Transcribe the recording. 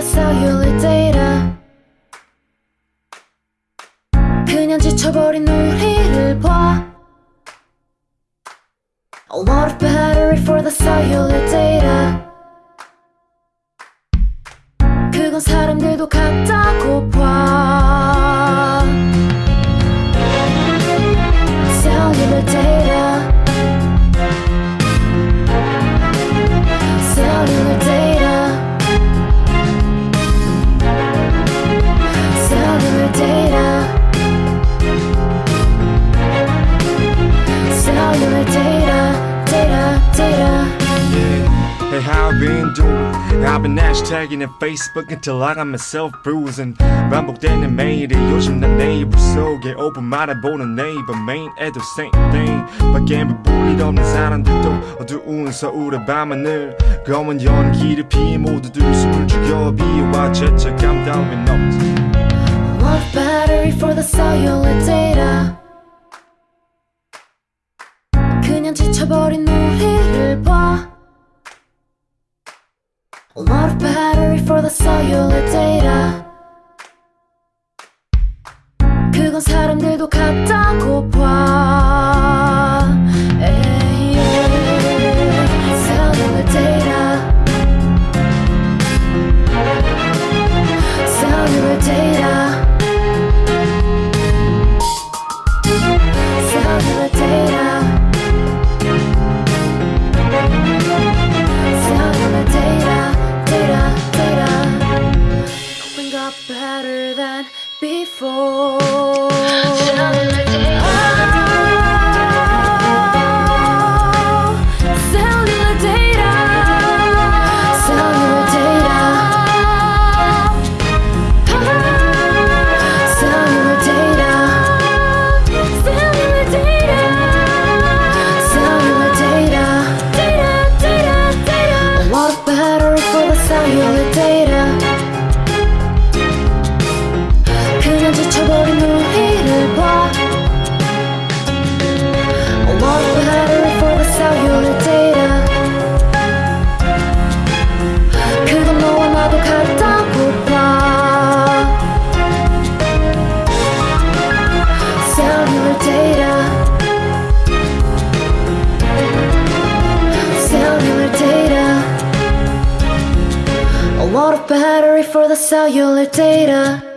봐 cellular data. 그냥 지쳐버린 우리를 봐. A lot of battery for the cellular how you been doing? I've been hashtagging in Facebook until I got myself bruising 반복되는 매일이 요즘 난 네이버 속에 오픈 말해보는 네이버 메인 애도 same thing 밖에 불빛 없는 사람들도 어두운 서울의 밤하늘 검은 연기를 피해 모두들 숨을 죽여 비와 죄책감 따윈 없지 A lot of battery for the cellular data 그건 사람들도 같다고 봐 better than before for the cellular data